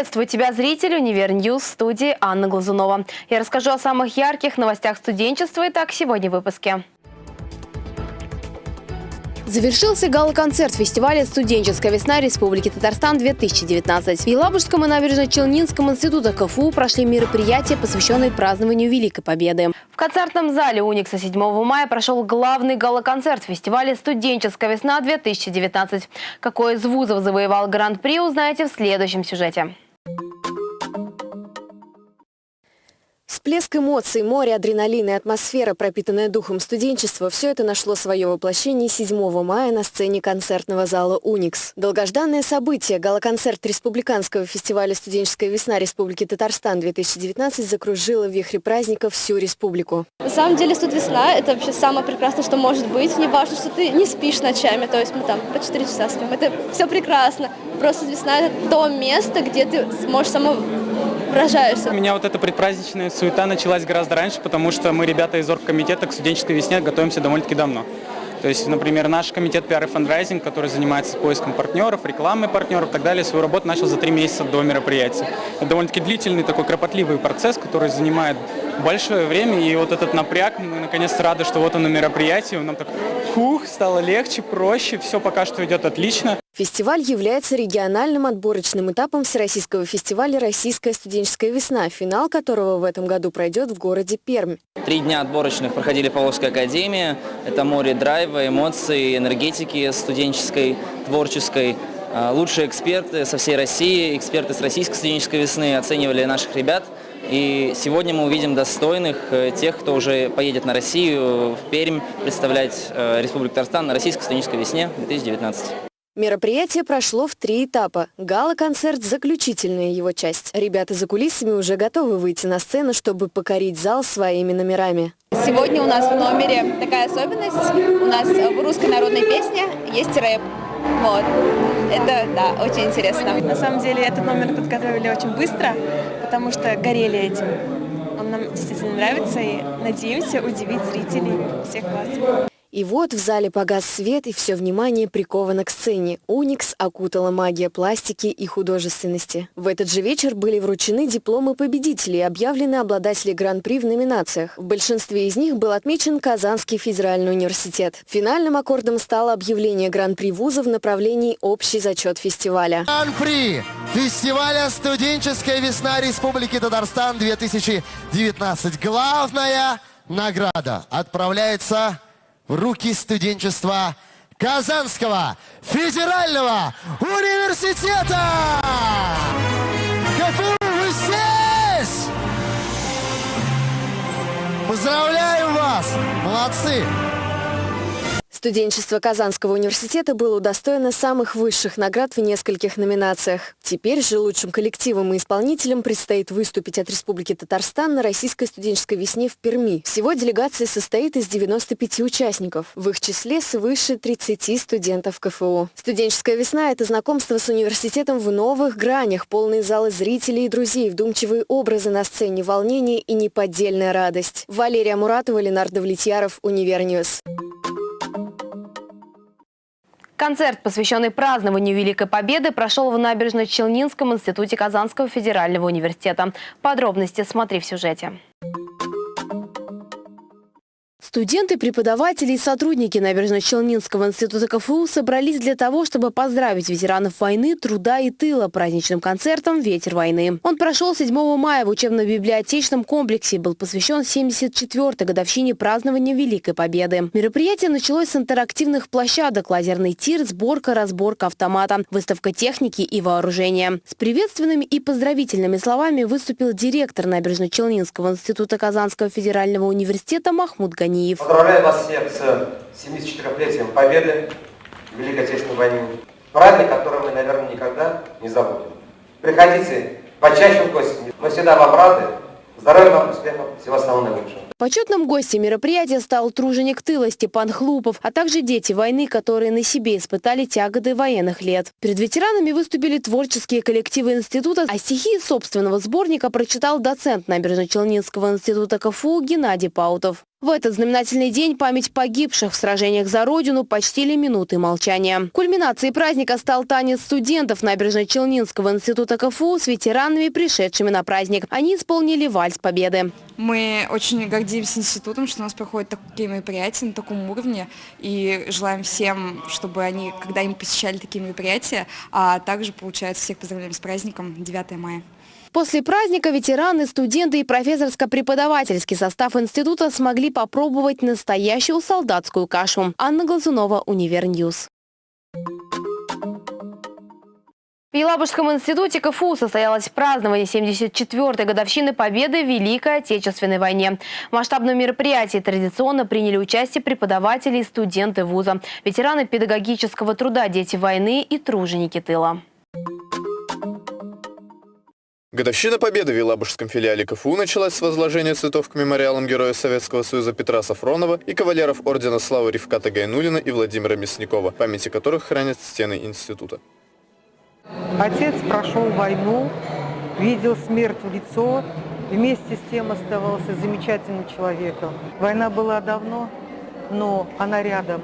Приветствую тебя, зритель Univer News, студии Анна Глазунова. Я расскажу о самых ярких новостях студенчества. Итак, сегодня в выпуске. Завершился гала-концерт фестиваля «Студенческая весна Республики Татарстан-2019». В Елабужском и Набережно-Челнинском институте КФУ прошли мероприятия, посвященные празднованию Великой Победы. В концертном зале «Уникса» 7 мая прошел главный гала-концерт фестиваля «Студенческая весна-2019». Какой из вузов завоевал гран-при, узнаете в следующем сюжете. Всплеск эмоций, море адреналина и атмосфера, пропитанная духом студенчества – все это нашло свое воплощение 7 мая на сцене концертного зала «Уникс». Долгожданное событие – галоконцерт Республиканского фестиваля «Студенческая весна Республики Татарстан-2019» закружило в вихре праздника всю республику. На самом деле «Студ весна» – это вообще самое прекрасное, что может быть. Не важно, что ты не спишь ночами, то есть мы там по 4 часа спим. Это все прекрасно. Просто «Весна» – это то место, где ты сможешь само выражаешься. У меня вот эта предпраздничная суета началась гораздо раньше, потому что мы, ребята из оргкомитета, к студенческой весне готовимся довольно-таки давно. То есть, например, наш комитет PR и фандрайзинг, который занимается поиском партнеров, рекламой партнеров и так далее, свою работу начал за три месяца до мероприятия. Это довольно-таки длительный такой кропотливый процесс, который занимает большое время, и вот этот напряг, мы наконец-то рады, что вот он на мероприятии, нам так, хух, стало легче, проще, все пока что идет отлично. Фестиваль является региональным отборочным этапом Всероссийского фестиваля «Российская студенческая весна», финал которого в этом году пройдет в городе Пермь. Три дня отборочных проходили в Павловской академии. Это море драйва, эмоций, энергетики студенческой, творческой. А, лучшие эксперты со всей России, эксперты с Российской студенческой весны оценивали наших ребят. И сегодня мы увидим достойных э, тех, кто уже поедет на Россию, в Пермь, представлять э, Республику Татарстан на Российской студенческой весне 2019. Мероприятие прошло в три этапа. Гала-концерт – заключительная его часть. Ребята за кулисами уже готовы выйти на сцену, чтобы покорить зал своими номерами. Сегодня у нас в номере такая особенность. У нас в русской народной песне есть рэп. Вот. Это, да, очень интересно. На самом деле этот номер подготовили очень быстро, потому что горели этим. Он нам действительно нравится и надеемся удивить зрителей всех вас. И вот в зале погас свет, и все внимание приковано к сцене. Уникс окутала магия пластики и художественности. В этот же вечер были вручены дипломы победителей объявлены обладатели гран-при в номинациях. В большинстве из них был отмечен Казанский федеральный университет. Финальным аккордом стало объявление гран-при вуза в направлении общий зачет фестиваля. Гран-при фестиваля «Студенческая весна Республики Татарстан 2019». Главная награда отправляется руки студенчества Казанского федерального университета! КФУ, вы здесь! Поздравляю вас! Молодцы! Студенчество Казанского университета было удостоено самых высших наград в нескольких номинациях. Теперь же лучшим коллективам и исполнителям предстоит выступить от Республики Татарстан на Российской студенческой весне в Перми. Всего делегация состоит из 95 участников. В их числе свыше 30 студентов КФУ. Студенческая весна – это знакомство с университетом в новых гранях, полные залы зрителей и друзей, вдумчивые образы на сцене, волнение и неподдельная радость. Валерия Муратова, Ленар Давлетьяров, Univer News. Концерт, посвященный празднованию Великой Победы, прошел в Набережно-Челнинском институте Казанского федерального университета. Подробности смотри в сюжете. Студенты, преподаватели и сотрудники Набережно-Челнинского института КФУ собрались для того, чтобы поздравить ветеранов войны, труда и тыла праздничным концертом «Ветер войны». Он прошел 7 мая в учебно-библиотечном комплексе и был посвящен 74-й годовщине празднования Великой Победы. Мероприятие началось с интерактивных площадок, лазерный тир, сборка, разборка автомата, выставка техники и вооружения. С приветственными и поздравительными словами выступил директор Набережно-Челнинского института Казанского федерального университета Махмуд Гани. Ганиев. Поздравляю вас всех с 74-летием Победы в Великой Отечественной войне. Праздник, который мы, наверное, никогда не забудем. Приходите почаще в гости. Мы всегда вам рады. Здоровья вам, успехов, всего самого наилучшего. Почетным гостем мероприятия стал труженик тыла Степан Хлупов, а также дети войны, которые на себе испытали тяготы военных лет. Перед ветеранами выступили творческие коллективы института, а стихи собственного сборника прочитал доцент Набережно-Челнинского института КФУ Геннадий Паутов. В этот знаменательный день память погибших в сражениях за Родину почтили минутой молчания. Кульминацией праздника стал танец студентов Набережно-Челнинского института КФУ с ветеранами, пришедшими на праздник. Они исполнили вальс победы. Мы очень гордимся институтом, что у нас проходят такие мероприятия на таком уровне. И желаем всем, чтобы они, когда им посещали такие мероприятия, а также, получается, всех поздравляем с праздником 9 мая. После праздника ветераны, студенты и профессорско-преподавательский состав института смогли попробовать настоящую солдатскую кашу. Анна Глазунова, Univer News. В Елабужском институте КФУ состоялось празднование 74-й годовщины победы в Великой Отечественной войне. В масштабном мероприятии традиционно приняли участие преподаватели и студенты вуза, ветераны педагогического труда, дети войны и труженики тыла. Годовщина Победы в Елабужском филиале КФУ началась с возложения цветов к мемориалам Героя Советского Союза Петра Сафронова и кавалеров Ордена Славы Ревката Гайнулина и Владимира Мясникова, памяти которых хранят стены института. Отец прошел войну, видел смерть в лицо, вместе с тем оставался замечательным человеком. Война была давно, но она рядом.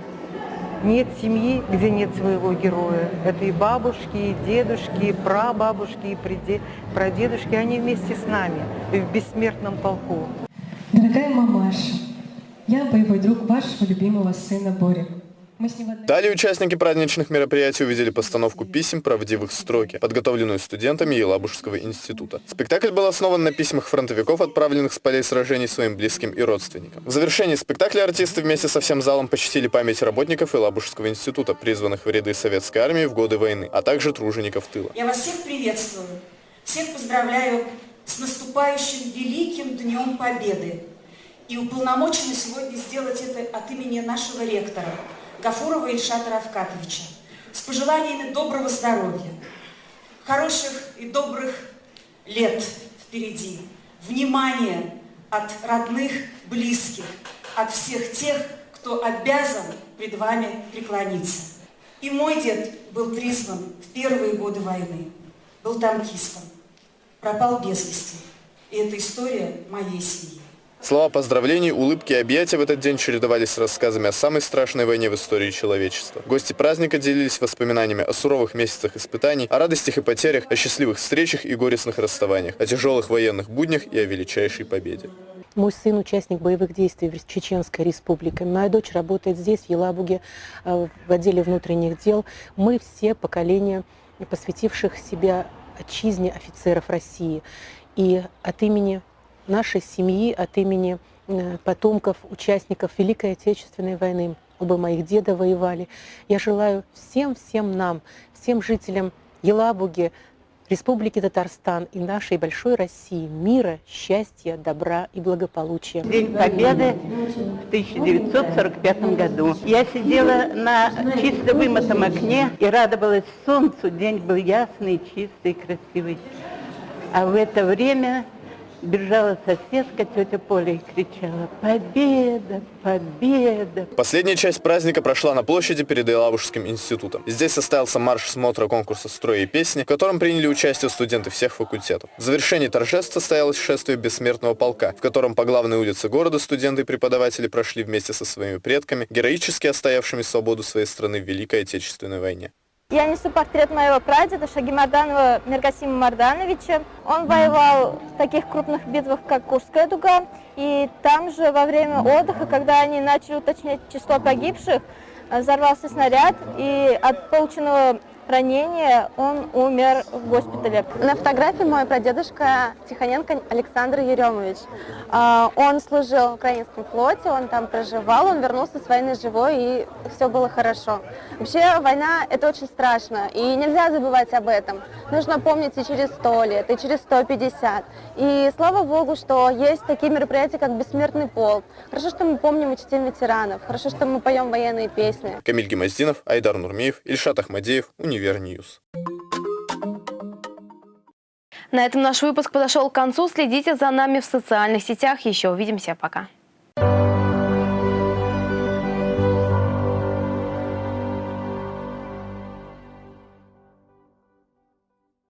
Нет семьи, где нет своего героя. Это и бабушки, и дедушки, и прабабушки, и прадедушки. Они вместе с нами в бессмертном полку. Дорогая мамаша, я боевой друг вашего любимого сына Бори. Далее участники праздничных мероприятий увидели постановку писем «Правдивых строки», подготовленную студентами Елабужского института. Спектакль был основан на письмах фронтовиков, отправленных с полей сражений своим близким и родственникам. В завершении спектакля артисты вместе со всем залом почтили память работников Елабужского института, призванных в ряды советской армии в годы войны, а также тружеников тыла. Я вас всех приветствую, всех поздравляю с наступающим великим Днем Победы и уполномочены сегодня сделать это от имени нашего ректора – Гафурова Ильшата Равкатовича с пожеланиями доброго здоровья, хороших и добрых лет впереди, внимания от родных, близких, от всех тех, кто обязан пред вами преклониться. И мой дед был призван в первые годы войны, был танкистом, пропал без вести. И это история моей семьи. Слова поздравлений, улыбки и объятия в этот день чередовались с рассказами о самой страшной войне в истории человечества. Гости праздника делились воспоминаниями о суровых месяцах испытаний, о радостях и потерях, о счастливых встречах и горестных расставаниях, о тяжелых военных буднях и о величайшей победе. Мой сын участник боевых действий в Чеченской республике. Моя дочь работает здесь, в Елабуге, э, в отделе внутренних дел. Мы все поколение посвятивших себя отчизне офицеров России. И от имени нашей семьи, от имени э, потомков, участников Великой Отечественной войны. Оба моих деда воевали. Я желаю всем-всем нам, всем жителям Елабуги, Республики Татарстан и нашей большой России мира, счастья, добра и благополучия. День Победы в 1945 году. Я сидела на чисто вымытом окне и радовалась солнцу. День был ясный, чистый, красивый. А в это время бежала соседка, тетя Поля, и кричала «Победа! Победа!». Последняя часть праздника прошла на площади перед Елабужским институтом. Здесь состоялся марш смотра конкурса «Строя и песни», в котором приняли участие студенты всех факультетов. В завершении торжеств состоялось шествие бессмертного полка, в котором по главной улице города студенты и преподаватели прошли вместе со своими предками, героически отстоявшими свободу своей страны в Великой Отечественной войне. Я несу портрет моего прадеда Шагимарданова Миргасима Мардановича. Он воевал в таких крупных битвах, как Курская дуга. И там же во время отдыха, когда они начали уточнять число погибших, взорвался снаряд, и от полученного ранения он умер в госпитале. На фотографии мой прадедушка Тихоненко Александр Еремович. А, он служил в украинском флоте, он там проживал, он вернулся с войны живой, и все было хорошо. Вообще война – это очень страшно, и нельзя забывать об этом. Нужно помнить и через 100 лет, и через 150. И слава богу, что есть такие мероприятия, как «Бессмертный полк». Хорошо, что мы помним и чтим ветеранов, хорошо, что мы поем военные песни. Камиль Гемоздинов, Айдар Нурмеев, Ильшат Ахмадеев, Univer News. На этом наш выпуск подошел к концу. Следите за нами в социальных сетях. Еще увидимся. Пока.